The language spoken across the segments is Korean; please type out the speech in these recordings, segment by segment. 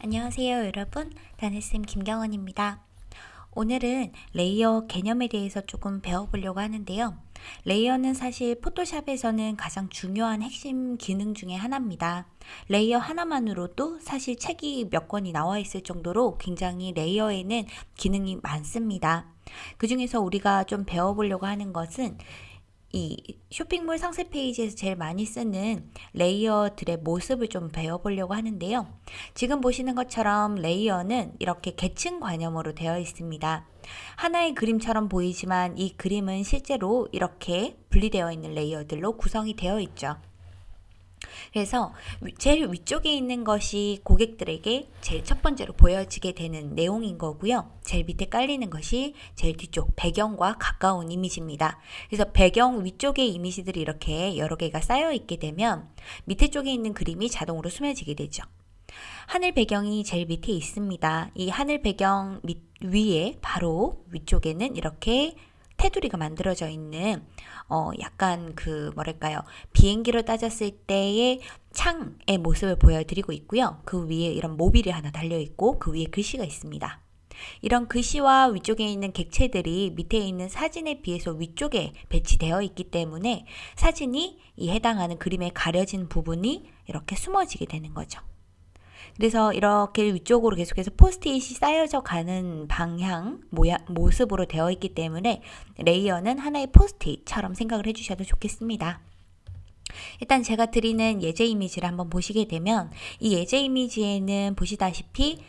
안녕하세요 여러분. 다네쌤 김경원입니다. 오늘은 layer 개념에 대해서 조금 배워보려고 하는데요. layer는 사실 Photoshop에서는 가장 중요한 핵심 기능 중에 하나입니다. layer 하나만으로도 사실 책이 몇 권이 나와 있을 정도로 굉장히 layer에는 기능이 많습니다. 그 중에서 우리가 좀 배워보려고 하는 것은 이 쇼핑몰 상세 페이지에서 제일 많이 쓰는 layer들의 모습을 좀 배워보려고 하는데요. 지금 보시는 것처럼 layer는 이렇게 계층 관념으로 되어 있습니다. 하나의 그림처럼 보이지만 이 그림은 실제로 이렇게 분리되어 있는 layer들로 구성이 되어 있죠. 그래서 제일 위쪽에 있는 것이 고객들에게 제일 첫 번째로 보여지게 되는 내용인 거고요. 제일 밑에 깔리는 것이 제일 뒤쪽 배경과 가까운 이미지입니다. 그래서 배경 위쪽의 이미지들이 이렇게 여러 개가 쌓여 있게 되면 밑에 쪽에 있는 그림이 자동으로 숨겨지게 되죠. 하늘 배경이 제일 밑에 있습니다. 이 하늘 배경 밑, 위에 바로 위쪽에는 이렇게 테두리가 만들어져 있는 어 약간 그 뭐랄까요 비행기로 따졌을 때의 창의 모습을 보여드리고 있고요. 그 위에 이런 모빌이 하나 달려 있고 그 위에 글씨가 있습니다. 이런 글씨와 위쪽에 있는 객체들이 밑에 있는 사진에 비해서 위쪽에 배치되어 있기 때문에 사진이 이 해당하는 그림에 가려진 부분이 이렇게 숨어지게 되는 거죠. 그래서 이렇게 위쪽으로 계속해서 포스트잇이 쌓여져 가는 방향, 모양, 모습으로 되어 있기 때문에 layer는 하나의 포스트잇처럼 생각을 해주셔도 좋겠습니다. 일단 제가 드리는 예제 이미지를 한번 보시게 되면 이 예제 이미지에는 보시다시피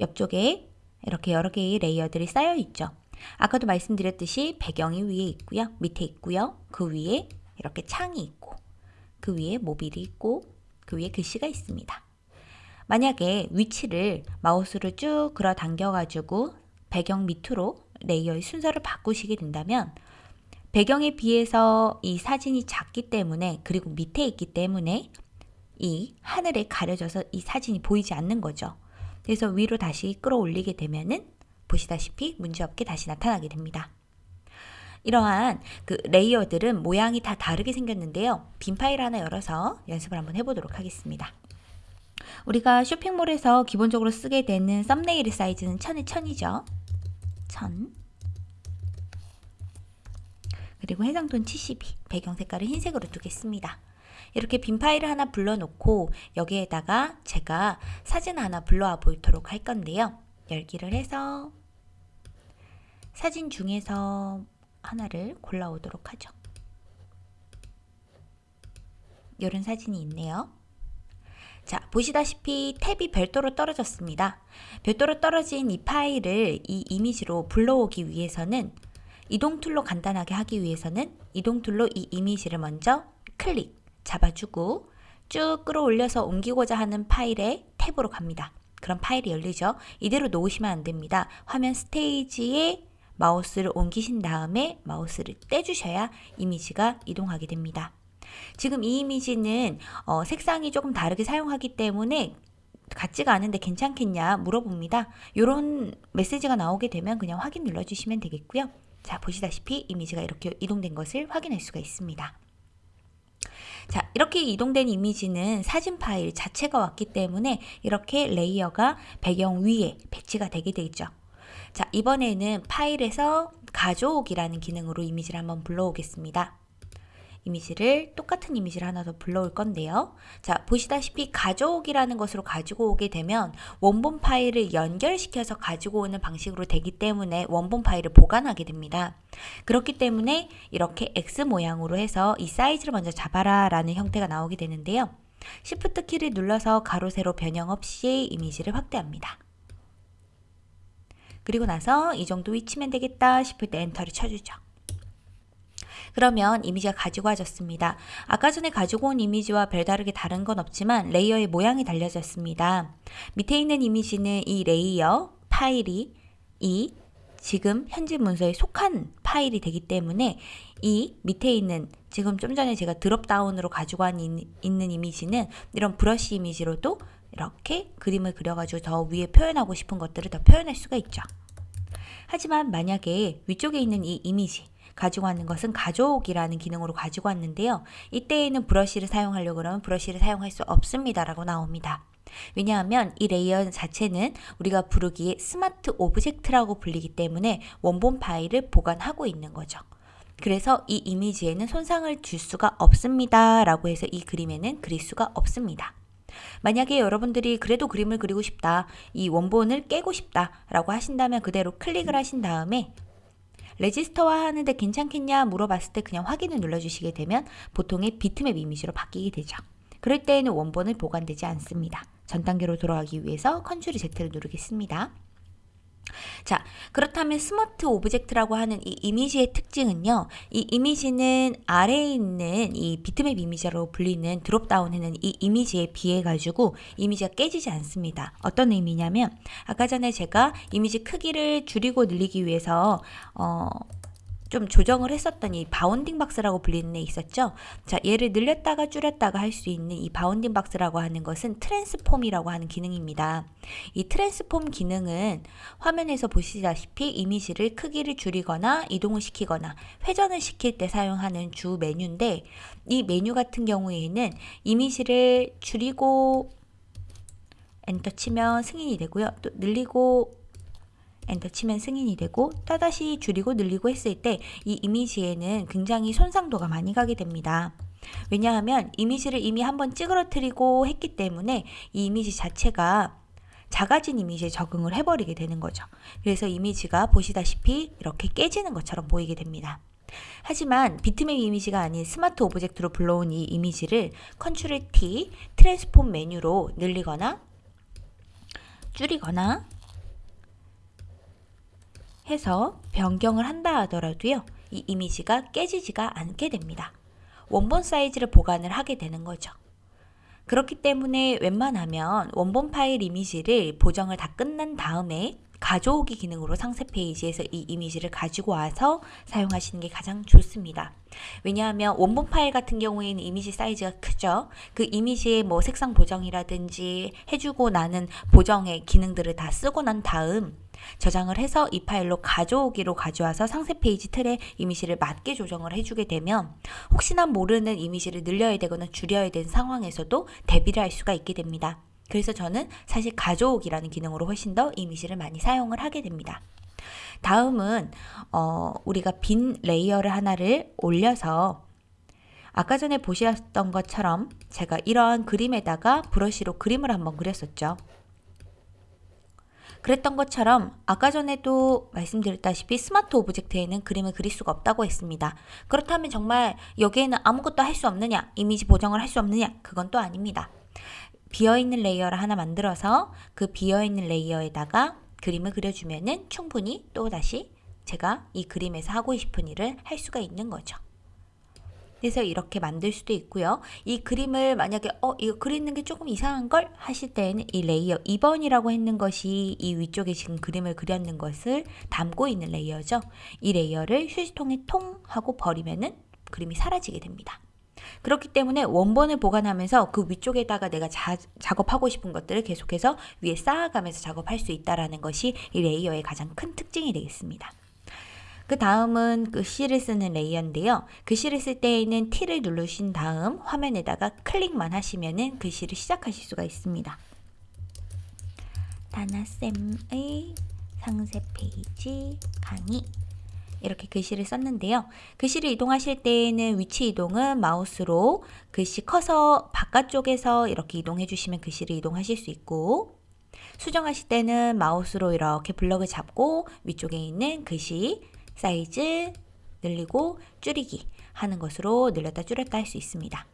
옆쪽에 이렇게 여러 개의 layer들이 쌓여 있죠. 아까도 말씀드렸듯이 배경이 위에 있고요. 밑에 있고요. 그 위에 이렇게 창이 있고 그 위에 모빌이 있고 그 위에 글씨가 있습니다. 만약에 위치를 마우스를 쭉 끌어 당겨 가지고 배경 밑으로 layer의 순서를 바꾸시게 된다면 배경에 비해서 이 사진이 작기 때문에 그리고 밑에 있기 때문에 이 하늘에 가려져서 이 사진이 보이지 않는 거죠. 그래서 위로 다시 끌어올리게 되면은 보시다시피 문제없게 다시 나타나게 됩니다. 이러한 그 레이어들은 모양이 다 다르게 생겼는데요. 빈 파일 하나 열어서 연습을 한번 해보도록 하겠습니다. 우리가 쇼핑몰에서 기본적으로 쓰게 되는 썸네일 사이즈는 1000에 1000이죠. 1000 그리고 해상도는 72 배경 색깔을 흰색으로 두겠습니다. 이렇게 빈 파일을 하나 불러놓고 여기에다가 제가 사진 하나 불러와 보도록 할 건데요. 열기를 해서 사진 중에서 하나를 골라오도록 하죠. 이런 사진이 있네요. 자, 보시다시피 탭이 별도로 떨어졌습니다. 별도로 떨어진 이 파일을 이 이미지로 불러오기 위해서는 이동 tool로 간단하게 하기 위해서는 이동 tool로 이 이미지를 먼저 클릭 잡아주고 쭉 끌어올려서 옮기고자 하는 파일에 탭으로 갑니다. 그럼 파일이 열리죠. 이대로 놓으시면 안 됩니다. 화면 스테이지에 마우스를 옮기신 다음에 마우스를 떼주셔야 이미지가 이동하게 됩니다. 지금 이 이미지는 어, 색상이 조금 다르게 사용하기 때문에 같지가 않은데 괜찮겠냐 물어봅니다. 이런 메시지가 나오게 되면 그냥 확인 눌러주시면 되겠고요. 자 보시다시피 이미지가 이렇게 이동된 것을 확인할 수가 있습니다. 자 이렇게 이동된 이미지는 사진 파일 자체가 왔기 때문에 이렇게 layer가 배경 위에 배치가 되게 되죠. 자 이번에는 파일에서 가져오기라는 기능으로 이미지를 한번 불러오겠습니다. 이미지를 똑같은 이미지를 하나 더 불러올 건데요. 자 보시다시피 가져오기라는 것으로 가지고 오게 되면 원본 파일을 연결시켜서 가지고 오는 방식으로 되기 때문에 원본 파일을 보관하게 됩니다. 그렇기 때문에 이렇게 X 모양으로 해서 이 사이즈를 먼저 잡아라 라는 형태가 나오게 되는데요. Shift 키를 눌러서 가로 세로 변형 없이 이미지를 확대합니다. 그리고 나서 이 정도 위치면 되겠다 싶을 때 Enter를 쳐주죠. 그러면 이미지가 가지고 와졌습니다. 아까 전에 가지고 온 이미지와 별다르게 다른 건 없지만 layer의 모양이 달려졌습니다. 밑에 있는 이미지는 이 layer 파일이 이 지금 현재 문서에 속한 파일이 되기 때문에 이 밑에 있는 지금 좀 전에 제가 드롭다운으로 가지고 와 있는 이미지는 이런 브러쉬 이미지로도 이렇게 그림을 그려가지고 더 위에 표현하고 싶은 것들을 더 표현할 수가 있죠. 하지만 만약에 위쪽에 있는 이 이미지 가지고 왔는 것은 가져오기라는 기능으로 가지고 왔는데요. 이때에는 브러쉬를 사용하려고 그러면 브러쉬를 사용할 수 없습니다. 라고 나옵니다. 왜냐하면 이 layer 자체는 우리가 부르기에 smart object라고 불리기 때문에 원본 파일을 보관하고 있는 거죠. 그래서 이 이미지에는 손상을 줄 수가 없습니다. 라고 해서 이 그림에는 그릴 수가 없습니다. 만약에 여러분들이 그래도 그림을 그리고 싶다, 이 원본을 깨고 싶다 라고 하신다면 그대로 클릭을 하신 다음에 raster화 하는데 괜찮겠냐 물어봤을 때 그냥 확인을 눌러주시게 되면 보통의 비트맵 이미지로 바뀌게 되죠. 그럴 때에는 원본을 보관되지 않습니다. 전 단계로 돌아가기 위해서 control Z를 누르겠습니다. 자, 그렇다면 smart object라고 하는 이 이미지의 특징은요. 이 이미지는 아래에 있는 이 비트맵 이미지로 불리는 dropdown에는 이 이미지에 비해 가지고 이미지가 깨지지 않습니다. 어떤 의미냐면 아까 전에 제가 이미지 크기를 줄이고 늘리기 위해서 어, 좀 조정을 했었던 이 bounding box라고 불리는 애 있었죠. 자, 얘를 늘렸다가 줄였다가 할 수 있는 이 bounding box라고 하는 것은 transform이라고 하는 기능입니다. 이 transform 기능은 화면에서 보시다시피 이미지를 크기를 줄이거나 이동을 시키거나 회전을 시킬 때 사용하는 주 메뉴인데 이 메뉴 같은 경우에는 이미지를 줄이고 엔터 치면 승인이 되고요. 또 늘리고 엔터 치면 승인이 되고 또다시 줄이고 늘리고 했을 때 이 이미지에는 굉장히 손상도가 많이 가게 됩니다. 왜냐하면 이미지를 이미 한번 찌그러뜨리고 했기 때문에 이 이미지 자체가 작아진 이미지에 적응을 해버리게 되는 거죠. 그래서 이미지가 보시다시피 이렇게 깨지는 것처럼 보이게 됩니다. 하지만 비트맵 이미지가 아닌 smart object로 불러온 이 이미지를 control T transform 메뉴로 늘리거나 줄이거나 해서 변경을 한다 하더라도요. 이 이미지가 깨지지가 않게 됩니다. 원본 사이즈를 보관을 하게 되는 거죠. 그렇기 때문에 웬만하면 원본 파일 이미지를 보정을 다 끝난 다음에 가져오기 기능으로 상세 페이지에서 이 이미지를 가지고 와서 사용하시는 게 가장 좋습니다. 왜냐하면 원본 파일 같은 경우에는 이미지 사이즈가 크죠. 그 이미지의 뭐 색상 보정이라든지 해주고 나는 보정의 기능들을 다 쓰고 난 다음 저장을 해서 이 파일로 가져오기로 가져와서 상세 페이지 틀에 이미지를 맞게 조정을 해주게 되면 혹시나 모르는 이미지를 늘려야 되거나 줄여야 되는 상황에서도 대비를 할 수가 있게 됩니다. 그래서 저는 사실 가져오기라는 기능으로 훨씬 더 이미지를 많이 사용을 하게 됩니다. 다음은 어, 우리가 빈 layer를 하나를 올려서 아까 전에 보셨던 것처럼 제가 이러한 그림에다가 브러쉬로 그림을 한번 그렸었죠. 그랬던 것처럼 아까 전에도 말씀드렸다시피 smart object에는 그림을 그릴 수가 없다고 했습니다. 그렇다면 정말 여기에는 아무것도 할 수 없느냐, 이미지 보정을 할 수 없느냐, 그건 또 아닙니다. 비어있는 layer를 하나 만들어서 그 비어있는 layer에다가 그림을 그려주면은 충분히 또다시 제가 이 그림에서 하고 싶은 일을 할 수가 있는 거죠. 그래서 이렇게 만들 수도 있고요. 이 그림을 만약에 어 이거 그리는 게 조금 이상한 걸 하실 때에는 이 layer 2번이라고 했는 것이 이 위쪽에 지금 그림을 그렸는 것을 담고 있는 layer죠. 이 layer를 휴지통에 통 하고 버리면은 그림이 사라지게 됩니다. 그렇기 때문에 원본을 보관하면서 그 위쪽에다가 내가 자, 작업하고 싶은 것들을 계속해서 위에 쌓아가면서 작업할 수 있다라는 것이 이 layer의 가장 큰 특징이 되겠습니다. 그 다음은 글씨를 쓰는 layer인데요. 글씨를 쓸 때에는 T를 누르신 다음 화면에다가 클릭만 하시면은 글씨를 시작하실 수가 있습니다. 다나쌤의 상세 페이지 강의 이렇게 글씨를 썼는데요. 글씨를 이동하실 때에는 위치 이동은 마우스로 글씨 커서 바깥쪽에서 이렇게 이동해 주시면 글씨를 이동하실 수 있고 수정하실 때는 마우스로 이렇게 블럭을 잡고 위쪽에 있는 글씨 사이즈 늘리고 줄이기 하는 것으로 늘렸다 줄였다 할 수 있습니다.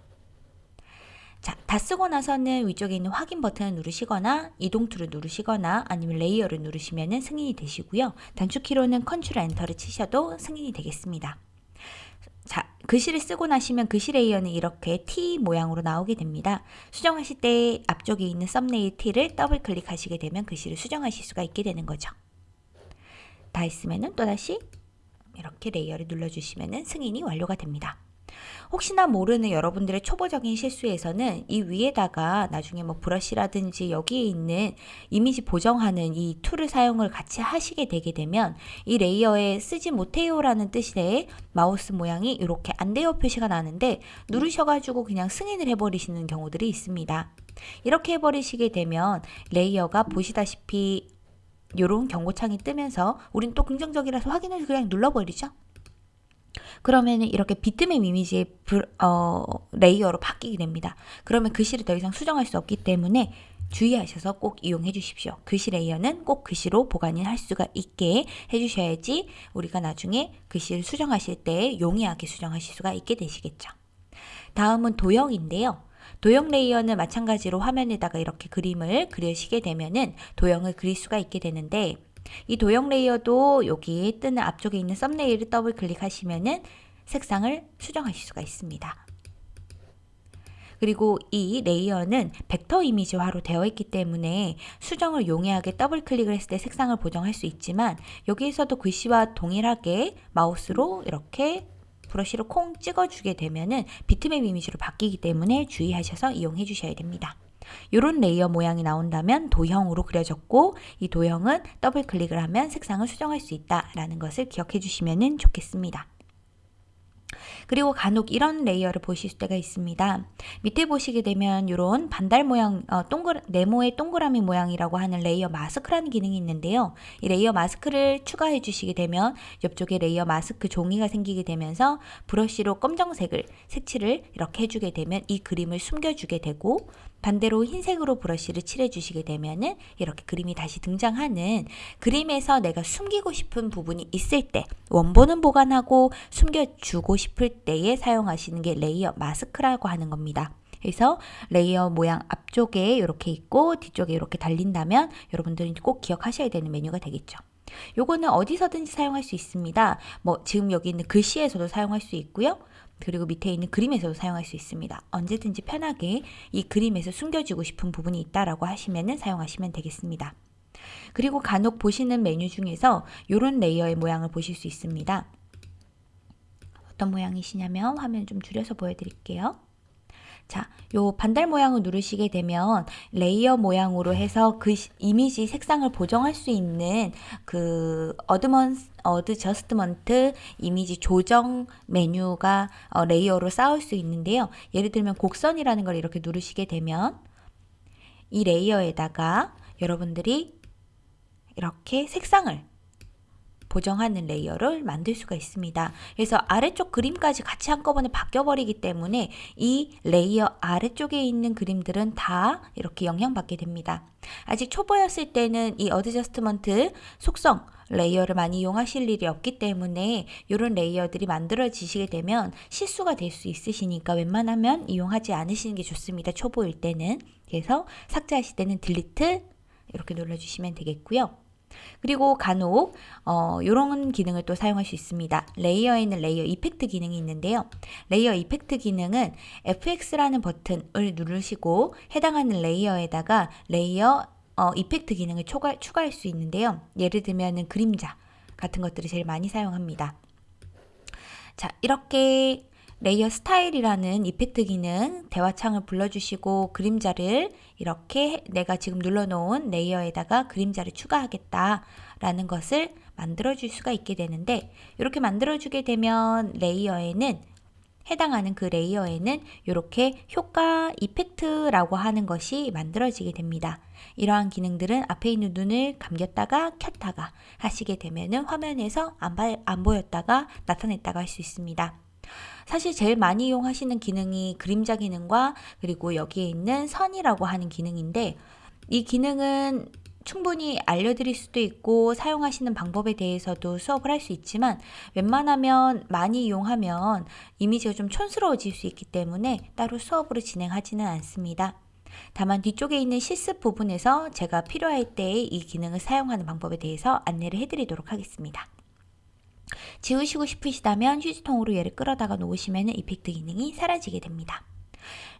자, 다 쓰고 나서는 위쪽에 있는 확인 버튼을 누르시거나 이동 tool을 누르시거나 아니면 layer를 누르시면 승인이 되시고요. 단축키로는 control enter를 치셔도 승인이 되겠습니다. 자, 글씨를 쓰고 나시면 글씨 layer는 이렇게 T 모양으로 나오게 됩니다. 수정하실 때 앞쪽에 있는 thumbnail T를 더블 클릭하시게 되면 글씨를 수정하실 수가 있게 되는 거죠. 다 했으면 또다시 이렇게 layer를 눌러주시면 승인이 완료가 됩니다. 혹시나 모르는 여러분들의 초보적인 실수에서는 이 위에다가 나중에 뭐 브러쉬라든지 여기에 있는 이미지 보정하는 이 tool을 사용을 같이 하시게 되게 되면 이 layer에 쓰지 못해요라는 뜻의 마우스 모양이 이렇게 안 돼요 표시가 나는데 누르셔가지고 그냥 승인을 해버리시는 경우들이 있습니다. 이렇게 해버리시게 되면 layer가 보시다시피 이런 경고창이 뜨면서 우린 또 긍정적이라서 확인을 그냥 눌러버리죠. 그러면은 이렇게 비트맵 이미지의 불, 어, layer로 바뀌게 됩니다. 그러면 글씨를 더 이상 수정할 수 없기 때문에 주의하셔서 꼭 이용해 주십시오. 글씨 layer는 꼭 글씨로 보관을 할 수가 있게 해주셔야지 우리가 나중에 글씨를 수정하실 때 용이하게 수정하실 수가 있게 되시겠죠. 다음은 도형인데요. 도형 layer는 마찬가지로 화면에다가 이렇게 그림을 그리시게 되면은 도형을 그릴 수가 있게 되는데 이 도형 layer도 여기 뜨는 앞쪽에 있는 thumbnail을 더블 클릭하시면은 색상을 수정하실 수가 있습니다. 그리고 이 layer는 벡터 이미지화로 되어 있기 때문에 수정을 용이하게 더블 클릭을 했을 때 색상을 보정할 수 있지만 여기에서도 글씨와 동일하게 마우스로 이렇게 브러쉬로 콩 찍어주게 되면은 비트맵 이미지로 바뀌기 때문에 주의하셔서 이용해 주셔야 됩니다. 이런 layer 모양이 나온다면 도형으로 그려졌고 이 도형은 더블 클릭을 하면 색상을 수정할 수 있다라는 것을 기억해 주시면 좋겠습니다. 그리고 간혹 이런 layer를 보실 때가 있습니다. 밑에 보시게 되면 이런 반달 모양, 어, 동글, 네모의 동그라미 모양이라고 하는 layer mask라는 기능이 있는데요. 이 layer 마스크를 추가해 주시게 되면 옆쪽에 layer 마스크 종이가 생기게 되면서 브러쉬로 검정색을 색칠을 이렇게 해주게 되면 이 그림을 숨겨주게 되고 반대로 흰색으로 브러쉬를 칠해 주시게 되면은 이렇게 그림이 다시 등장하는 그림에서 내가 숨기고 싶은 부분이 있을 때 원본은 보관하고 숨겨주고 싶을 때에 사용하시는 게 layer 마스크라고 하는 겁니다. 그래서 layer 모양 앞쪽에 이렇게 있고 뒤쪽에 이렇게 달린다면 여러분들은 꼭 기억하셔야 되는 메뉴가 되겠죠. 요거는 어디서든지 사용할 수 있습니다. 뭐 지금 여기 있는 글씨에서도 사용할 수 있고요. 그리고 밑에 있는 그림에서도 사용할 수 있습니다. 언제든지 편하게 이 그림에서 숨겨주고 싶은 부분이 있다라고 하시면 사용하시면 되겠습니다. 그리고 간혹 보시는 메뉴 중에서 이런 레이어의 모양을 보실 수 있습니다. 어떤 모양이시냐면 화면 좀 줄여서 보여드릴게요. 자, 요 반달 모양을 누르시게 되면 layer 모양으로 해서 그 이미지 색상을 보정할 수 있는 그 어드먼 adjustment 이미지 조정 메뉴가 어, layer로 쌓을 수 있는데요. 예를 들면 곡선이라는 걸 이렇게 누르시게 되면 이 layer에다가 여러분들이 이렇게 색상을 보정하는 layer를 만들 수가 있습니다. 그래서 아래쪽 그림까지 같이 한꺼번에 바뀌어버리기 때문에 이 layer 아래쪽에 있는 그림들은 다 이렇게 영향받게 됩니다. 아직 초보였을 때는 이 adjustment 속성 layer를 많이 이용하실 일이 없기 때문에 이런 layer들이 만들어지시게 되면 실수가 될 수 있으시니까 웬만하면 이용하지 않으시는 게 좋습니다. 초보일 때는. 그래서 삭제하실 때는 delete 이렇게 눌러주시면 되겠고요. 그리고 간혹 어, 이런 기능을 또 사용할 수 있습니다. layer에 있는 layer effect 기능이 있는데요. layer effect 기능은 FX라는 버튼을 누르시고 해당하는 layer에다가 layer 어, effect 기능을 추가, 추가할 수 있는데요. 예를 들면 그림자 같은 것들을 제일 많이 사용합니다. 자, 이렇게 layer 스타일이라는 effect 기능 대화창을 불러주시고 그림자를 이렇게 내가 지금 눌러놓은 layer에다가 그림자를 추가하겠다 라는 것을 만들어 줄 수가 있게 되는데 이렇게 만들어 주게 되면 layer에는 해당하는 그 레이어에는 이렇게 효과 이펙트라고 하는 것이 만들어지게 됩니다. 이러한 기능들은 앞에 있는 눈을 감겼다가 켰다가 하시게 되면 화면에서 안, 안 보였다가 나타냈다가 할 수 있습니다. 사실 제일 많이 이용하시는 기능이 그림자 기능과 그리고 여기에 있는 선이라고 하는 기능인데 이 기능은 충분히 알려드릴 수도 있고 사용하시는 방법에 대해서도 수업을 할 수 있지만 웬만하면 많이 이용하면 이미지가 좀 촌스러워질 수 있기 때문에 따로 수업으로 진행하지는 않습니다. 다만 뒤쪽에 있는 실습 부분에서 제가 필요할 때 이 기능을 사용하는 방법에 대해서 안내를 해드리도록 하겠습니다. 지우시고 싶으시다면 휴지통으로 얘를 끌어다가 놓으시면 이펙트 기능이 사라지게 됩니다.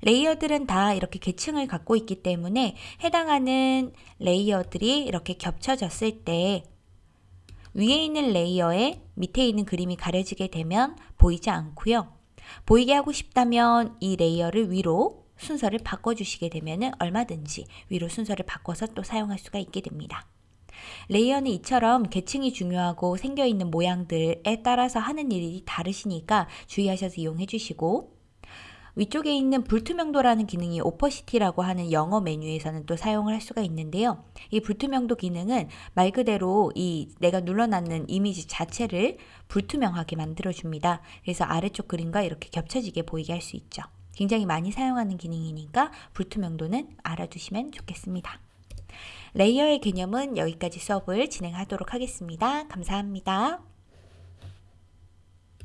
레이어들은 다 이렇게 계층을 갖고 있기 때문에 해당하는 레이어들이 이렇게 겹쳐졌을 때 위에 있는 layer에 밑에 있는 그림이 가려지게 되면 보이지 않고요. 보이게 하고 싶다면 이 layer를 위로 순서를 바꿔주시게 되면 얼마든지 위로 순서를 바꿔서 또 사용할 수가 있게 됩니다. layer는 이처럼 계층이 중요하고 생겨있는 모양들에 따라서 하는 일이 다르시니까 주의하셔서 이용해 주시고 위쪽에 있는 불투명도라는 기능이 opacity라고 하는 영어 메뉴에서는 또 사용을 할 수가 있는데요. 이 불투명도 기능은 말 그대로 이 내가 눌러놨는 이미지 자체를 불투명하게 만들어줍니다. 그래서 아래쪽 그림과 이렇게 겹쳐지게 보이게 할 수 있죠. 굉장히 많이 사용하는 기능이니까 불투명도는 알아두시면 좋겠습니다. 레이어의 개념은 여기까지 수업을 진행하도록 하겠습니다. 감사합니다.